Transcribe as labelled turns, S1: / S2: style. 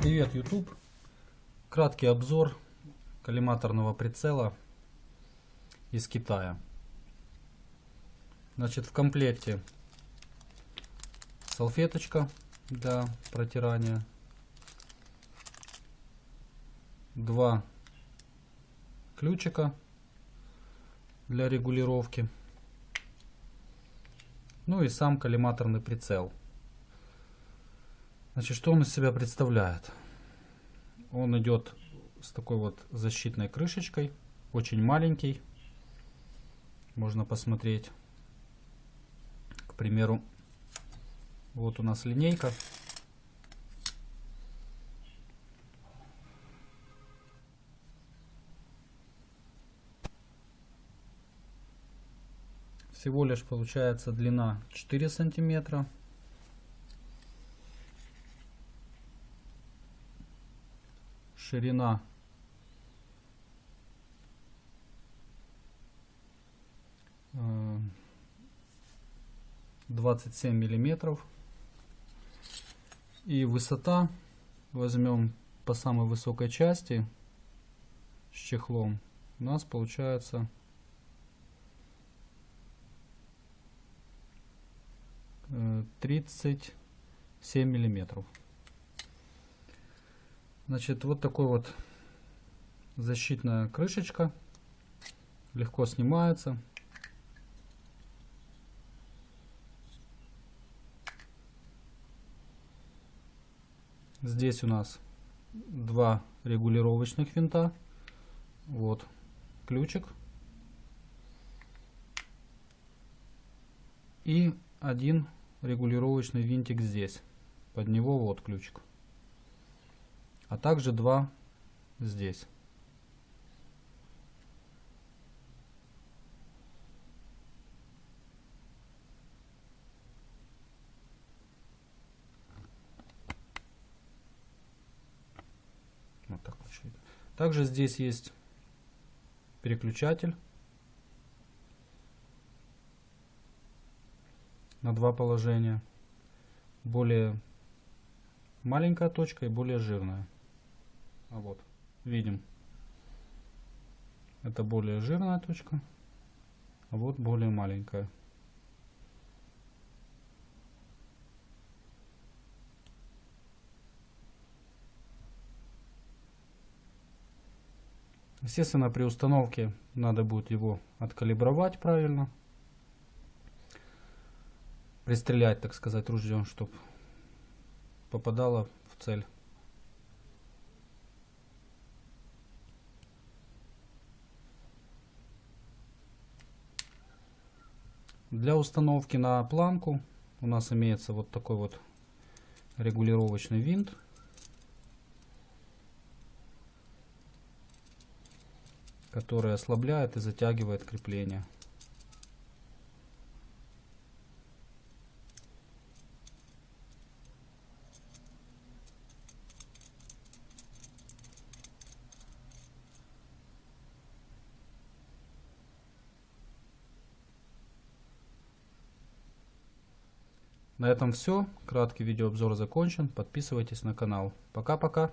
S1: Привет, YouTube! Краткий обзор коллиматорного прицела из Китая. Значит, в комплекте салфеточка для протирания, два ключика для регулировки, ну и сам коллиматорный прицел. Значит, что он из себя представляет? Он идет с такой вот защитной крышечкой, очень маленький. Можно посмотреть, к примеру, вот у нас линейка. Всего лишь получается длина 4 сантиметра. ширина э, двадцать семь миллиметров и высота возьмем по самой высокой части с чехлом у нас получается э, тридцать семь миллиметров Значит, вот такой вот защитная крышечка. Легко снимается. Здесь у нас два регулировочных винта. Вот ключик. И один регулировочный винтик здесь. Под него вот ключик а также два здесь. Вот так. Также здесь есть переключатель на два положения. Более маленькая точка и более жирная. А вот, видим. Это более жирная точка, а вот более маленькая. Естественно, при установке надо будет его откалибровать правильно. Пристрелять, так сказать, ружьем, чтобы попадало в цель. Для установки на планку у нас имеется вот такой вот регулировочный винт. который ослабляет и затягивает крепление. На этом все. Краткий видеообзор закончен. Подписывайтесь на канал. Пока-пока.